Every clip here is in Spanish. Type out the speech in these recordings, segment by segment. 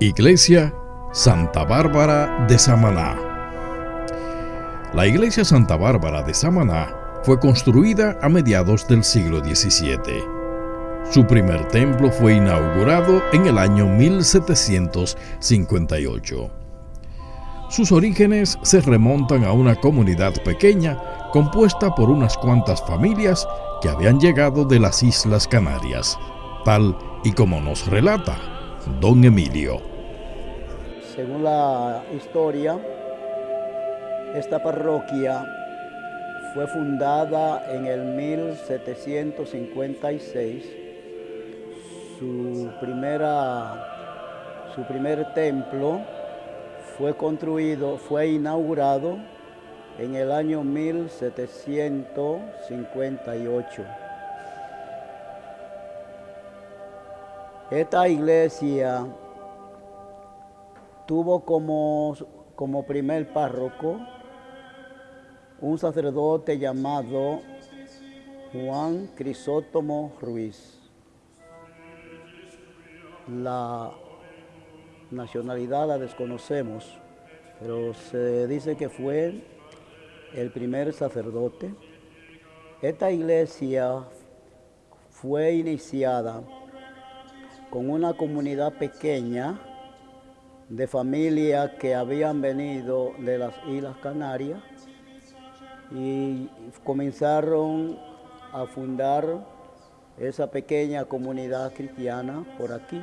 Iglesia Santa Bárbara de Samaná. La iglesia Santa Bárbara de Samaná fue construida a mediados del siglo XVII. Su primer templo fue inaugurado en el año 1758. Sus orígenes se remontan a una comunidad pequeña compuesta por unas cuantas familias que habían llegado de las Islas Canarias, tal y como nos relata don Emilio. Según la historia, esta parroquia fue fundada en el 1756. Su, primera, su primer templo fue construido, fue inaugurado en el año 1758. Esta iglesia tuvo como, como primer párroco un sacerdote llamado Juan Crisótomo Ruiz. La nacionalidad la desconocemos, pero se dice que fue el primer sacerdote. Esta iglesia fue iniciada con una comunidad pequeña de familias que habían venido de las Islas Canarias y comenzaron a fundar esa pequeña comunidad cristiana por aquí.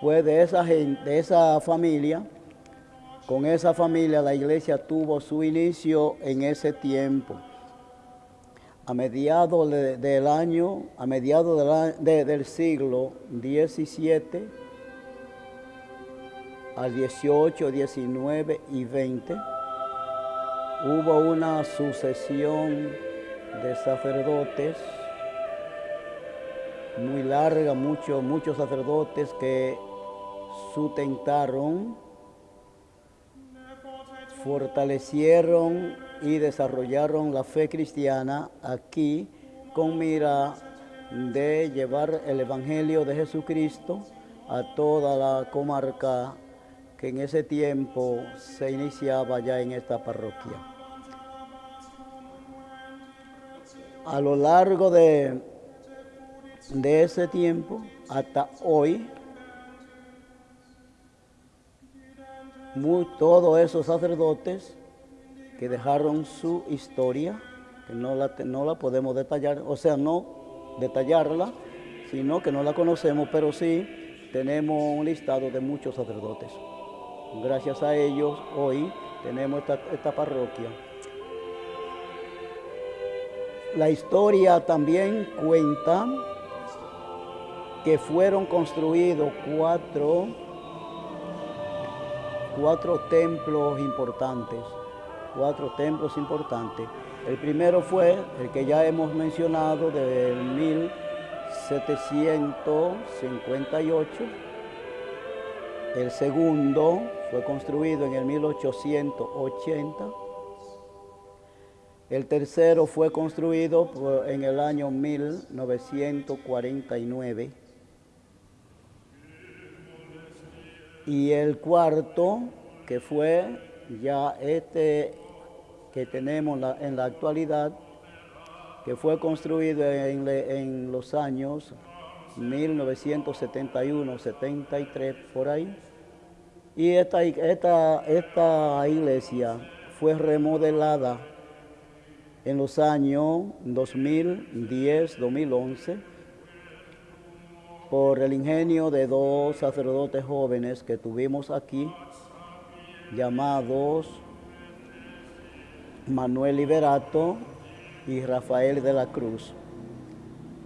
Pues de esa gente, de esa familia, con esa familia la iglesia tuvo su inicio en ese tiempo. A mediados del año, a mediados del siglo XVII, al 18, 19 y 20, hubo una sucesión de sacerdotes muy larga, muchos, muchos sacerdotes que sustentaron, fortalecieron y desarrollaron la fe cristiana aquí con mira de llevar el Evangelio de Jesucristo a toda la comarca que en ese tiempo se iniciaba ya en esta parroquia. A lo largo de, de ese tiempo hasta hoy, todos esos sacerdotes que dejaron su historia, que no la, no la podemos detallar, o sea, no detallarla, sino que no la conocemos, pero sí tenemos un listado de muchos sacerdotes. Gracias a ellos hoy tenemos esta, parroquia. La historia también cuenta que fueron construidos cuatro, cuatro templos importantes, cuatro templos importantes. El primero fue el que ya hemos mencionado del 1758. El segundo fue construido en el 1880. El tercero fue construido en el año 1949. Y el cuarto, que fue ya este que tenemos en la actualidad, que fue construido en, en los años 1971, 73, por ahí. Y esta, esta, esta iglesia fue remodelada en los años 2010-2011 por el ingenio de dos sacerdotes jóvenes que tuvimos aquí, llamados Manuel Liberato y Rafael de la Cruz.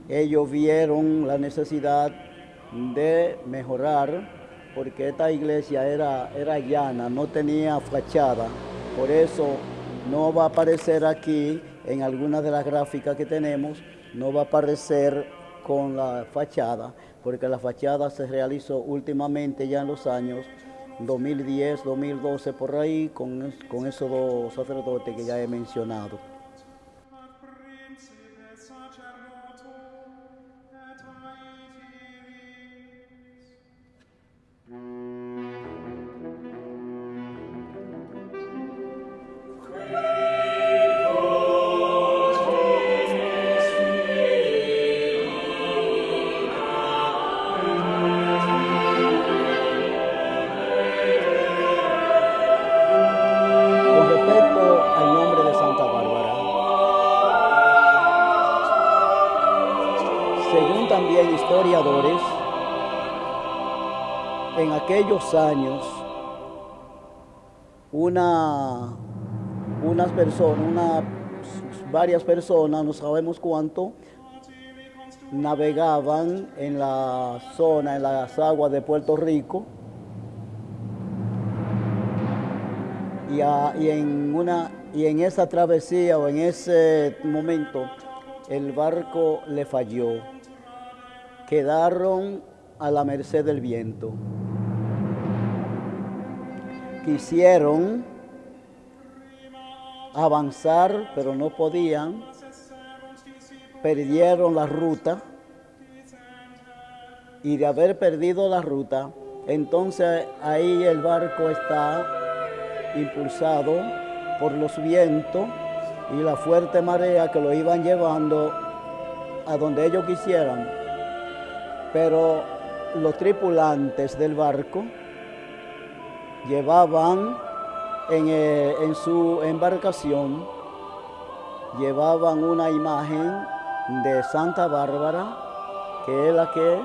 Ellos vieron la necesidad de mejorar porque esta iglesia era, era llana, no tenía fachada. Por eso no va a aparecer aquí, en alguna de las gráficas que tenemos, no va a aparecer con la fachada, porque la fachada se realizó últimamente ya en los años 2010, 2012, por ahí, con, con esos dos sacerdotes que ya he mencionado. En aquellos años una, unas personas, una, varias personas, no sabemos cuánto, navegaban en la zona, en las aguas de Puerto Rico, y, en, una, y en esa travesía o en ese momento el barco le falló. Quedaron a la merced del viento. Quisieron avanzar, pero no podían perdieron la ruta y de haber perdido la ruta, entonces ahí el barco está impulsado por los vientos y la fuerte marea que lo iban llevando a donde ellos quisieran. Pero los tripulantes del barco llevaban en, eh, en su embarcación, llevaban una imagen de Santa Bárbara, que es la que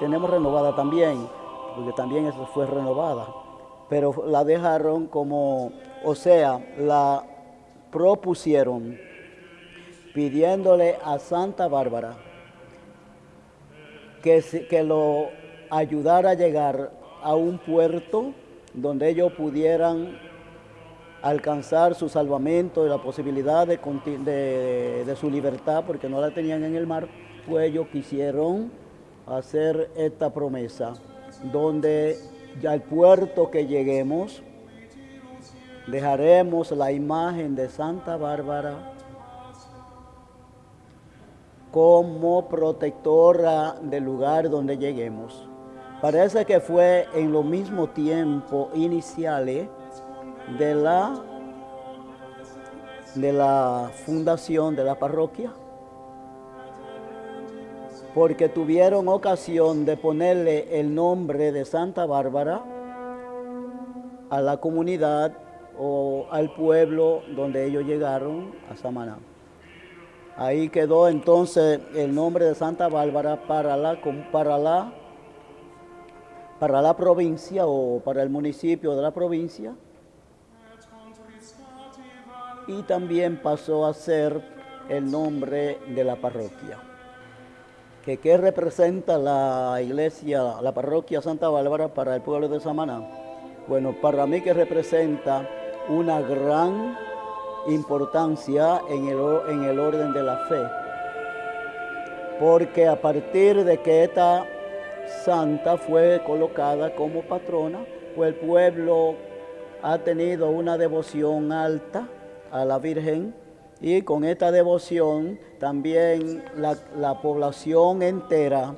tenemos renovada también, porque también eso fue renovada, pero la dejaron como, o sea, la propusieron pidiéndole a Santa Bárbara que, que lo ayudara a llegar a un puerto donde ellos pudieran alcanzar su salvamento y la posibilidad de, su libertad, porque no la tenían en el mar, pues ellos quisieron hacer esta promesa, donde ya al puerto que lleguemos, dejaremos la imagen de Santa Bárbara como protectora del lugar donde lleguemos. Parece que fue en lo mismo tiempo iniciales de la, de la fundación de la parroquia, porque tuvieron ocasión de ponerle el nombre de Santa Bárbara a la comunidad o al pueblo donde ellos llegaron a Samaná. Ahí quedó entonces el nombre de Santa Bárbara para la, para la, para la provincia o para el municipio de la provincia y también pasó a ser el nombre de la parroquia. ¿Que ¿Qué representa la iglesia, la parroquia Santa Bárbara para el pueblo de Samaná? Bueno, para mí que representa una gran importancia en el, en el orden de la fe. Porque a partir de que esta santa fue colocada como patrona, pues el pueblo ha tenido una devoción alta a la Virgen y con esta devoción también la, población entera,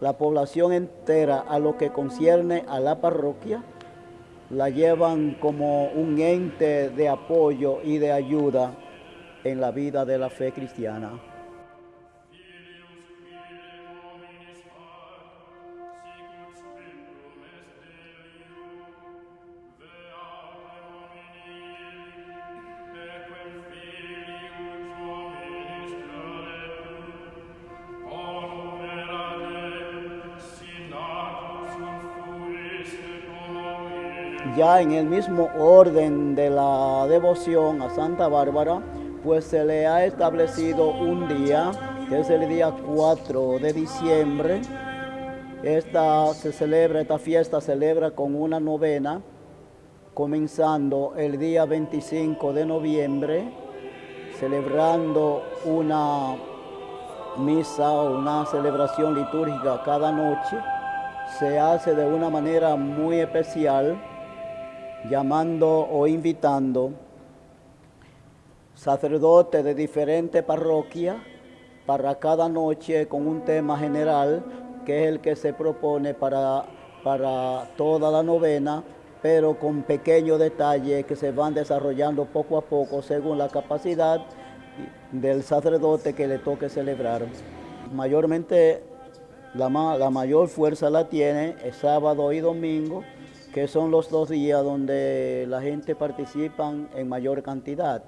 la población entera a lo que concierne a la parroquia, la llevan como un ente de apoyo y de ayuda en la vida de la fe cristiana. Ya en el mismo orden de la devoción a Santa Bárbara, pues se le ha establecido un día, que es el día 4 de diciembre. Esta se celebra, esta fiesta celebra con una novena, comenzando el día 25 de noviembre, celebrando una misa o una celebración litúrgica cada noche. Se hace de una manera muy especial llamando o invitando sacerdotes de diferentes parroquias para cada noche con un tema general que es el que se propone para, para toda la novena, pero con pequeños detalles que se van desarrollando poco a poco según la capacidad del sacerdote que le toque celebrar. Mayormente la, la mayor fuerza la tiene el sábado y domingo, que son los dos días donde la gente participa en mayor cantidad.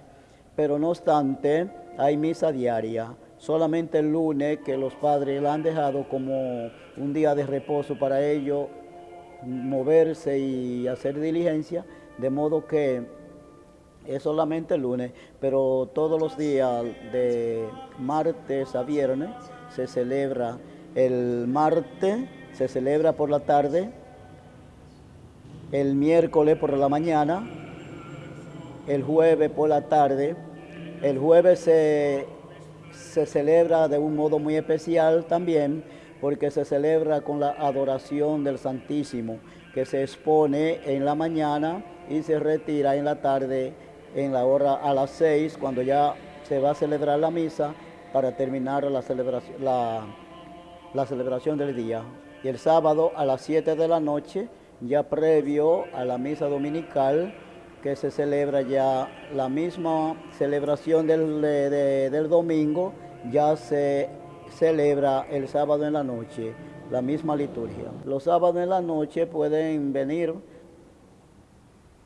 Pero no obstante, hay misa diaria. Solamente el lunes que los padres la han dejado como un día de reposo para ellos moverse y hacer diligencia, de modo que es solamente el lunes, pero todos los días de martes a viernes se celebra. El martes se celebra por la tarde, el miércoles por la mañana, el jueves por la tarde. El jueves se, se celebra de un modo muy especial también porque se celebra con la adoración del Santísimo, que se expone en la mañana y se retira en la tarde, en la hora a las seis, cuando ya se va a celebrar la misa para terminar la celebración, la, la celebración del día. Y el sábado a las siete de la noche, ya previo a la misa dominical, que se celebra ya la misma celebración del, del domingo, ya se celebra el sábado en la noche, la misma liturgia. Los sábados en la noche pueden venir,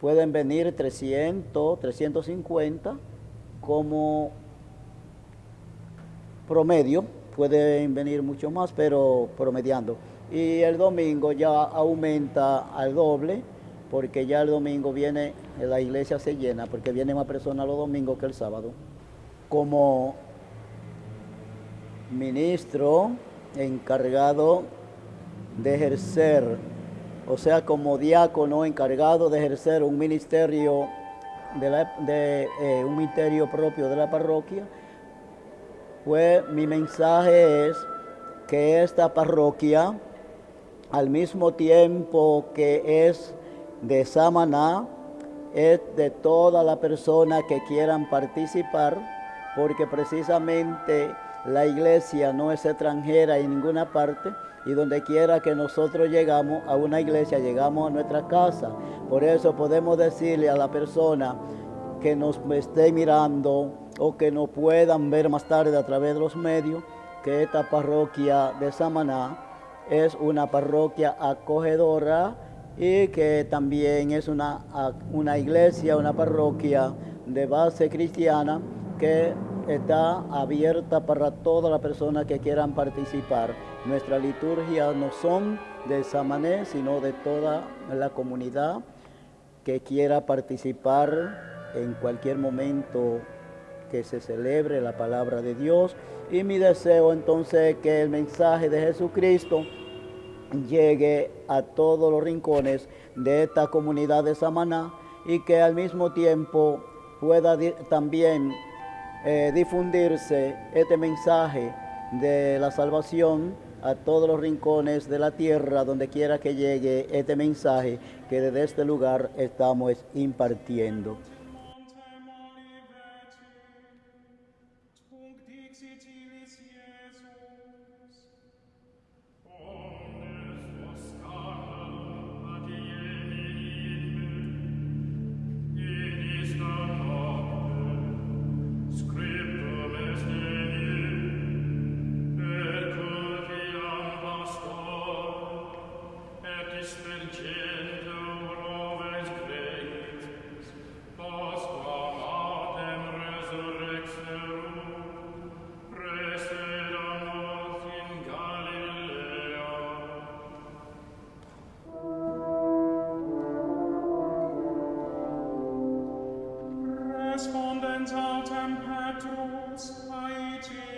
pueden venir 300, 350 como promedio, pueden venir mucho más, pero promediando. Y el domingo ya aumenta al doble, porque ya el domingo viene, la iglesia se llena, porque viene más personas los domingos que el sábado. Como ministro encargado de ejercer, o sea, como diácono encargado de ejercer un ministerio de, eh, un ministerio propio de la parroquia, pues mi mensaje es que esta parroquia, al mismo tiempo que es de Samaná, es de toda la persona que quieran participar, porque precisamente la iglesia no es extranjera en ninguna parte y donde quiera que nosotros llegamos a una iglesia, llegamos a nuestra casa. Por eso podemos decirle a la persona que nos esté mirando o que nos puedan ver más tarde a través de los medios que esta parroquia de Samaná es una parroquia acogedora y que también es una, una iglesia, una parroquia de base cristiana que está abierta para todas las personas que quieran participar. Nuestra liturgia no son de Samané, sino de toda la comunidad que quiera participar en cualquier momento que se celebre la palabra de Dios. Y mi deseo entonces es que el mensaje de Jesucristo llegue a todos los rincones de esta comunidad de Samaná y que al mismo tiempo pueda también eh, difundirse este mensaje de la salvación a todos los rincones de la tierra, donde quiera que llegue este mensaje que desde este lugar estamos impartiendo. God's mighty